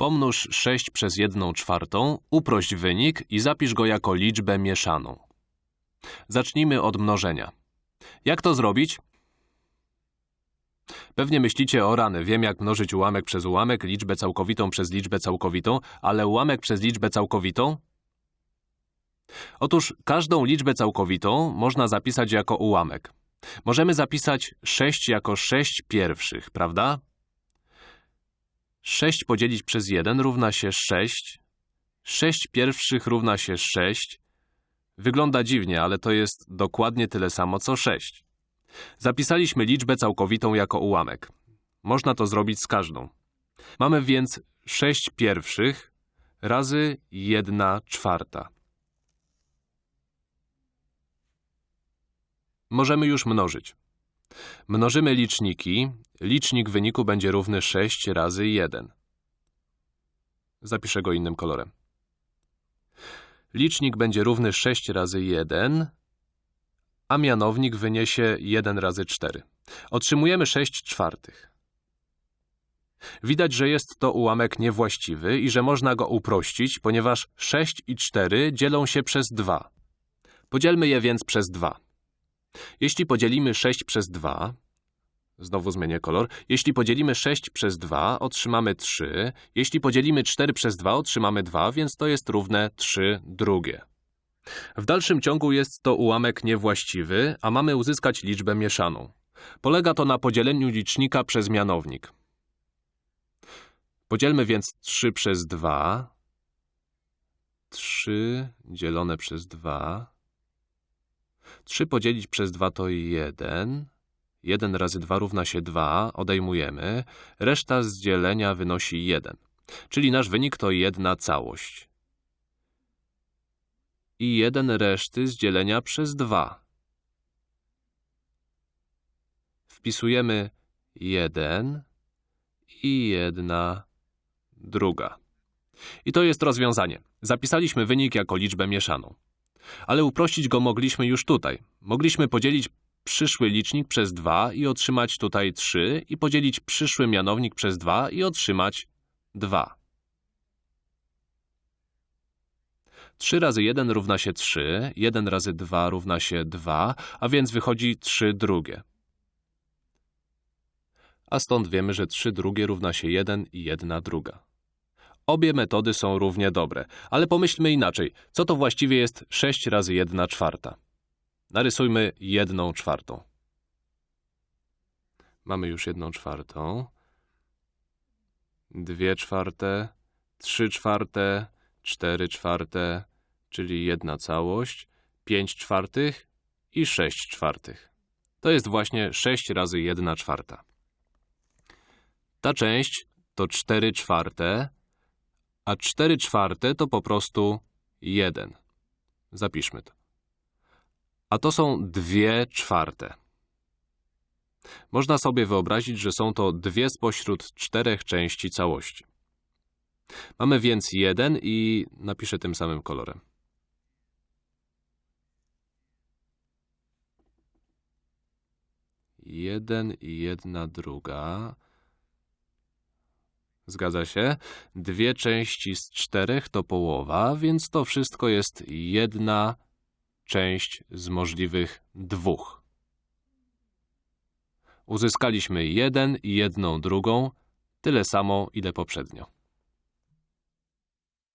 Pomnóż 6 przez 1 czwartą, uprość wynik i zapisz go jako liczbę mieszaną. Zacznijmy od mnożenia. Jak to zrobić? Pewnie myślicie, o rany, wiem jak mnożyć ułamek przez ułamek, liczbę całkowitą przez liczbę całkowitą, ale ułamek przez liczbę całkowitą? Otóż każdą liczbę całkowitą można zapisać jako ułamek. Możemy zapisać 6 jako 6 pierwszych, prawda? 6 podzielić przez 1 równa się 6. 6 pierwszych równa się 6. Wygląda dziwnie, ale to jest dokładnie tyle samo co 6. Zapisaliśmy liczbę całkowitą jako ułamek. Można to zrobić z każdą. Mamy więc 6 pierwszych razy 1 czwarta. Możemy już mnożyć. Mnożymy liczniki. Licznik wyniku będzie równy 6 razy 1. Zapiszę go innym kolorem. Licznik będzie równy 6 razy 1, a mianownik wyniesie 1 razy 4. Otrzymujemy 6 czwartych. Widać, że jest to ułamek niewłaściwy i że można go uprościć, ponieważ 6 i 4 dzielą się przez 2. Podzielmy je więc przez 2. Jeśli podzielimy 6 przez 2, znowu zmienię kolor, jeśli podzielimy 6 przez 2, otrzymamy 3, jeśli podzielimy 4 przez 2, otrzymamy 2, więc to jest równe 3 drugie. W dalszym ciągu jest to ułamek niewłaściwy, a mamy uzyskać liczbę mieszaną. Polega to na podzieleniu licznika przez mianownik. Podzielmy więc 3 przez 2. 3 dzielone przez 2. 3 podzielić przez 2 to 1. 1 razy 2 równa się 2, odejmujemy. Reszta z dzielenia wynosi 1. Czyli nasz wynik to jedna całość. I 1 reszty z dzielenia przez 2. Wpisujemy 1 i 1 druga. I to jest rozwiązanie. Zapisaliśmy wynik jako liczbę mieszaną. Ale uprościć go mogliśmy już tutaj. Mogliśmy podzielić przyszły licznik przez 2 i otrzymać tutaj 3 i podzielić przyszły mianownik przez 2 i otrzymać 2. 3 razy 1 równa się 3, 1 razy 2 równa się 2, a więc wychodzi 3 drugie. A stąd wiemy, że 3 drugie równa się 1 i 1 druga. Obie metody są równie dobre, ale pomyślmy inaczej. Co to właściwie jest 6 razy 1 czwarta? Narysujmy 1 czwartą. Mamy już 1 czwartą. 2 czwarte, 3 czwarte, 4 czwarte, czyli jedna całość, 5 czwartych i 6 czwartych. To jest właśnie 6 razy 1 czwarta. Ta część to 4 czwarte, a 4 czwarte to po prostu 1. Zapiszmy to. A to są 2 czwarte. Można sobie wyobrazić, że są to dwie spośród czterech części całości. Mamy więc 1 i napiszę tym samym kolorem. Jeden i jedna druga. Zgadza się. Dwie części z czterech to połowa, więc to wszystko jest jedna część z możliwych dwóch. Uzyskaliśmy jeden i jedną drugą, tyle samo, ile poprzednio.